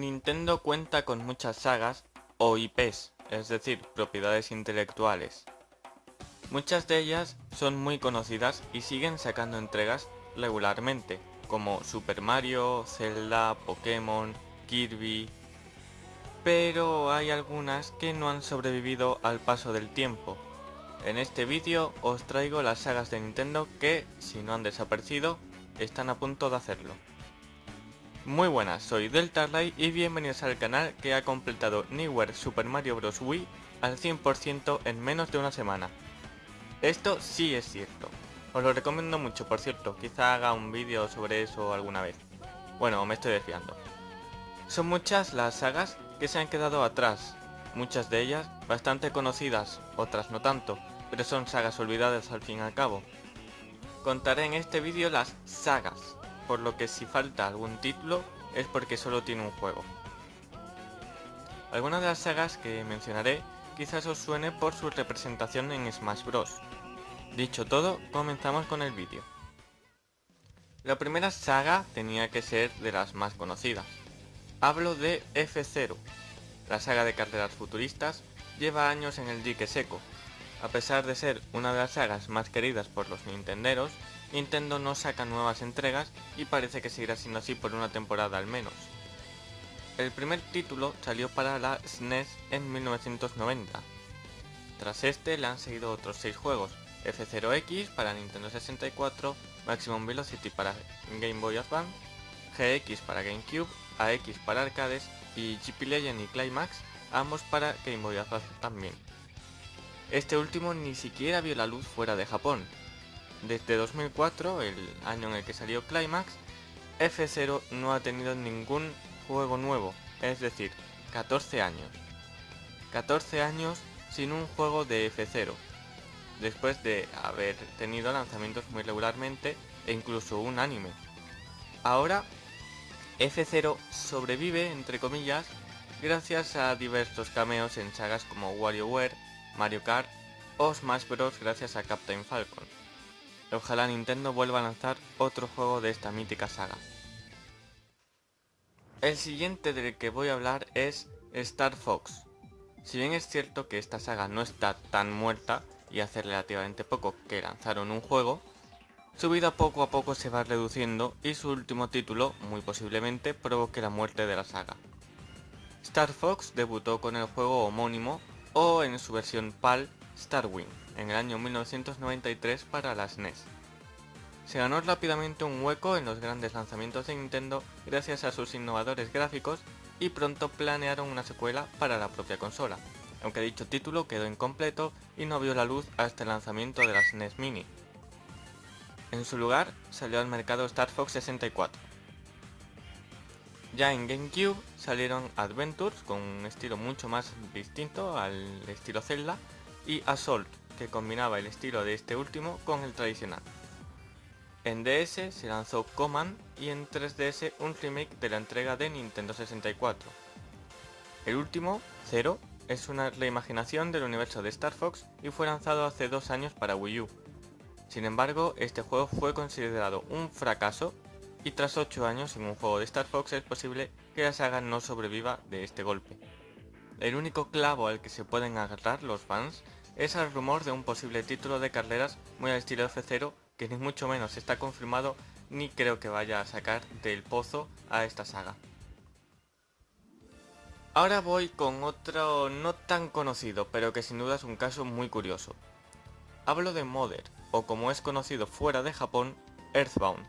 Nintendo cuenta con muchas sagas o IPs, es decir, propiedades intelectuales. Muchas de ellas son muy conocidas y siguen sacando entregas regularmente, como Super Mario, Zelda, Pokémon, Kirby... Pero hay algunas que no han sobrevivido al paso del tiempo. En este vídeo os traigo las sagas de Nintendo que, si no han desaparecido, están a punto de hacerlo. Muy buenas, soy Deltarlight y bienvenidos al canal que ha completado Newhere Super Mario Bros. Wii al 100% en menos de una semana. Esto sí es cierto. Os lo recomiendo mucho, por cierto, quizá haga un vídeo sobre eso alguna vez. Bueno, me estoy desviando. Son muchas las sagas que se han quedado atrás, muchas de ellas bastante conocidas, otras no tanto, pero son sagas olvidadas al fin y al cabo. Contaré en este vídeo las sagas, por lo que si falta algún título es porque solo tiene un juego. Algunas de las sagas que mencionaré quizás os suene por su representación en Smash Bros. Dicho todo, comenzamos con el vídeo. La primera saga tenía que ser de las más conocidas. Hablo de F0. La saga de carreras futuristas lleva años en el dique seco. A pesar de ser una de las sagas más queridas por los nintenderos, Nintendo no saca nuevas entregas y parece que seguirá siendo así por una temporada al menos. El primer título salió para la SNES e en 1990. Tras este le han seguido otros 6 juegos, F0X para Nintendo 64, Maximum Velocity para Game Boy Advance, GX para GameCube, AX para arcades y GP Legend y Climax, ambos para Game Boy Advance también. Este último ni siquiera vio la luz fuera de Japón, desde 2004, el año en el que salió Climax, F0 no ha tenido ningún juego nuevo, es decir, 14 años. 14 años sin un juego de F0, después de haber tenido lanzamientos muy regularmente e incluso un anime. Ahora, F0 sobrevive, entre comillas, gracias a diversos cameos en sagas como WarioWare, Mario Kart o Smash Bros. gracias a Captain Falcon. Ojalá Nintendo vuelva a lanzar otro juego de esta mítica saga. El siguiente del que voy a hablar es Star Fox. Si bien es cierto que esta saga no está tan muerta y hace relativamente poco que lanzaron un juego, su vida poco a poco se va reduciendo y su último título muy posiblemente provoque la muerte de la saga. Star Fox debutó con el juego homónimo o en su versión PAL Starwing en el año 1993 para las NES. Se ganó rápidamente un hueco en los grandes lanzamientos de Nintendo gracias a sus innovadores gráficos y pronto planearon una secuela para la propia consola, aunque dicho título quedó incompleto y no vio la luz hasta el lanzamiento de las NES Mini. En su lugar salió al mercado Star Fox 64. Ya en GameCube salieron Adventures con un estilo mucho más distinto al estilo Zelda y Assault, que combinaba el estilo de este último con el tradicional. En DS se lanzó Command y en 3DS un remake de la entrega de Nintendo 64. El último, Zero, es una reimaginación del universo de Star Fox y fue lanzado hace dos años para Wii U. Sin embargo, este juego fue considerado un fracaso y tras 8 años sin un juego de Star Fox es posible que la saga no sobreviva de este golpe. El único clavo al que se pueden agarrar los fans es el rumor de un posible título de carreras muy al estilo F0 que ni mucho menos está confirmado ni creo que vaya a sacar del pozo a esta saga. Ahora voy con otro no tan conocido, pero que sin duda es un caso muy curioso. Hablo de Mother, o como es conocido fuera de Japón, Earthbound.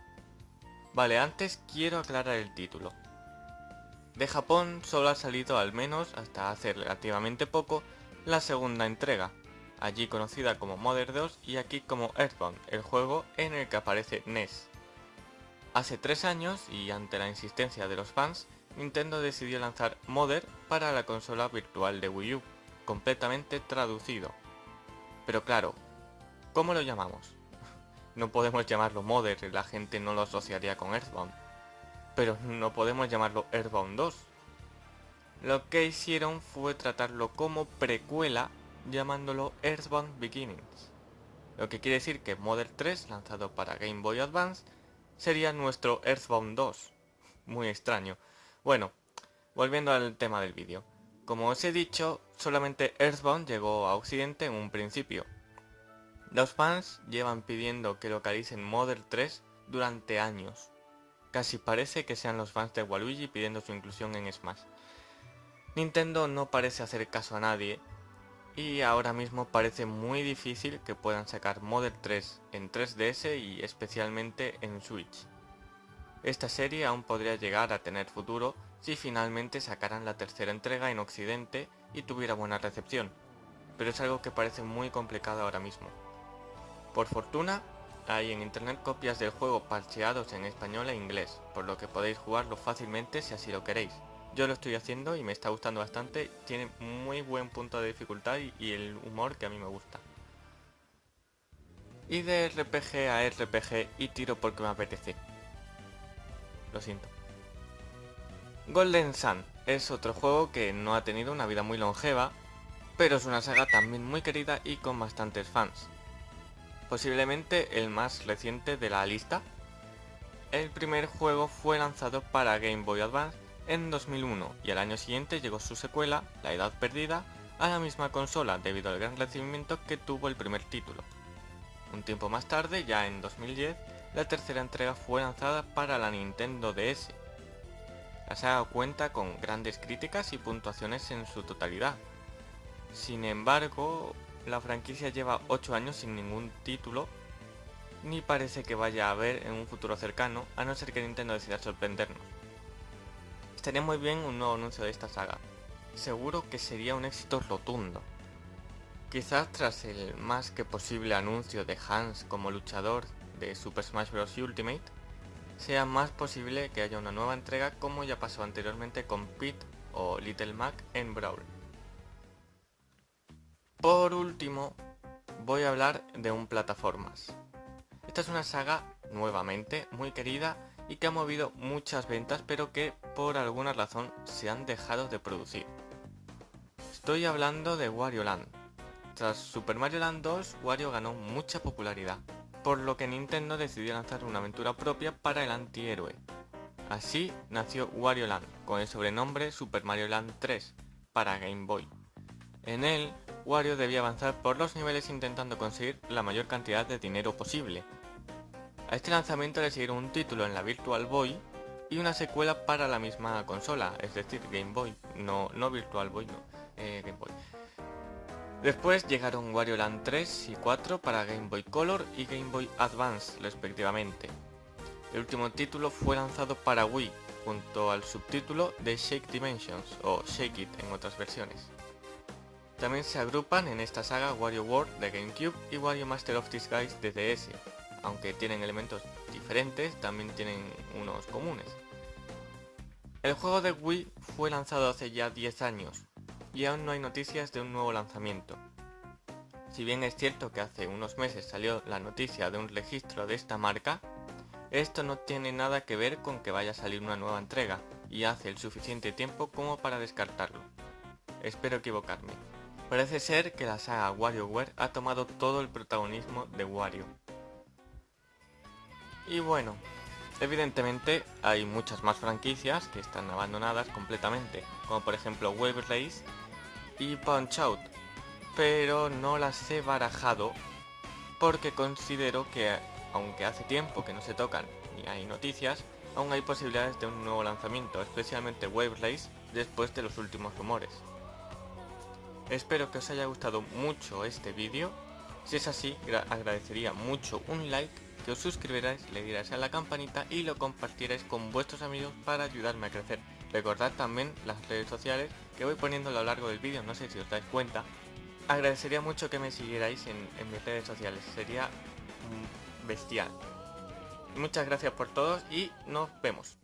Vale, antes quiero aclarar el título. De Japón solo ha salido al menos, hasta hace relativamente poco, la segunda entrega, allí conocida como Mother 2 y aquí como Earthbound, el juego en el que aparece NES. Hace tres años, y ante la insistencia de los fans, Nintendo decidió lanzar Mother para la consola virtual de Wii U, completamente traducido. Pero claro, ¿cómo lo llamamos? No podemos llamarlo Mother, la gente no lo asociaría con Earthbound. Pero no podemos llamarlo Earthbound 2. Lo que hicieron fue tratarlo como precuela llamándolo Earthbound Beginnings, lo que quiere decir que Model 3, lanzado para Game Boy Advance, sería nuestro Earthbound 2. Muy extraño. Bueno, volviendo al tema del vídeo. Como os he dicho, solamente Earthbound llegó a Occidente en un principio. Los fans llevan pidiendo que localicen Mother 3 durante años. Casi parece que sean los fans de Waluigi pidiendo su inclusión en Smash. Nintendo no parece hacer caso a nadie y ahora mismo parece muy difícil que puedan sacar Mother 3 en 3DS y especialmente en Switch. Esta serie aún podría llegar a tener futuro si finalmente sacaran la tercera entrega en Occidente y tuviera buena recepción, pero es algo que parece muy complicado ahora mismo. Por fortuna, hay en internet copias del juego parcheados en español e inglés, por lo que podéis jugarlo fácilmente si así lo queréis. Yo lo estoy haciendo y me está gustando bastante, tiene muy buen punto de dificultad y, el humor que a mí me gusta. Y de RPG a RPG y tiro porque me apetece. Lo siento. Golden Sun es otro juego que no ha tenido una vida muy longeva, pero es una saga también muy querida y con bastantes fans. Posiblemente el más reciente de la lista. El primer juego fue lanzado para Game Boy Advance en 2001 y al año siguiente llegó su secuela, La Edad Perdida, a la misma consola debido al gran recibimiento que tuvo el primer título. Un tiempo más tarde, ya en 2010, la tercera entrega fue lanzada para la Nintendo DS. La saga cuenta con grandes críticas y puntuaciones en su totalidad. Sin embargo, la franquicia lleva 8 años sin ningún título, ni parece que vaya a haber en un futuro cercano, a no ser que Nintendo decida sorprendernos. Estaría muy bien un nuevo anuncio de esta saga. Seguro que sería un éxito rotundo. Quizás tras el más que posible anuncio de Hans como luchador de Super Smash Bros. Ultimate, sea más posible que haya una nueva entrega como ya pasó anteriormente con Pete o Little Mac en Brawl. Por último, voy a hablar de un plataformas. Esta es una saga, nuevamente, muy querida y que ha movido muchas ventas pero que por alguna razón se han dejado de producir. Estoy hablando de Wario Land. Tras Super Mario Land 2, Wario ganó mucha popularidad, por lo que Nintendo decidió lanzar una aventura propia para el antihéroe. Así nació Wario Land, con el sobrenombre Super Mario Land 3, para Game Boy. En él, Wario debía avanzar por los niveles intentando conseguir la mayor cantidad de dinero posible, a este lanzamiento le siguieron un título en la Virtual Boy y una secuela para la misma consola, es decir, Game Boy, no, no Virtual Boy, no, eh, Game Boy. Después llegaron Wario Land 3 y 4 para Game Boy Color y Game Boy Advance respectivamente. El último título fue lanzado para Wii, junto al subtítulo de Shake Dimensions, o Shake It en otras versiones. También se agrupan en esta saga Wario World de GameCube y Wario Master of Disguise de DS, aunque tienen elementos diferentes, también tienen unos comunes. El juego de Wii fue lanzado hace ya 10 años y aún no hay noticias de un nuevo lanzamiento. Si bien es cierto que hace unos meses salió la noticia de un registro de esta marca, esto no tiene nada que ver con que vaya a salir una nueva entrega y hace el suficiente tiempo como para descartarlo. Espero equivocarme. Parece ser que la saga WarioWare ha tomado todo el protagonismo de Wario, y bueno, evidentemente hay muchas más franquicias que están abandonadas completamente, como por ejemplo Wave Race y Punch Out, pero no las he barajado porque considero que aunque hace tiempo que no se tocan y hay noticias, aún hay posibilidades de un nuevo lanzamiento, especialmente Wave Race después de los últimos rumores. Espero que os haya gustado mucho este vídeo, si es así agradecería mucho un like que os suscribiráis, le dierais a la campanita y lo compartierais con vuestros amigos para ayudarme a crecer. Recordad también las redes sociales que voy poniendo a lo largo del vídeo, no sé si os dais cuenta. Agradecería mucho que me siguierais en, en mis redes sociales, sería bestial. Muchas gracias por todos y nos vemos.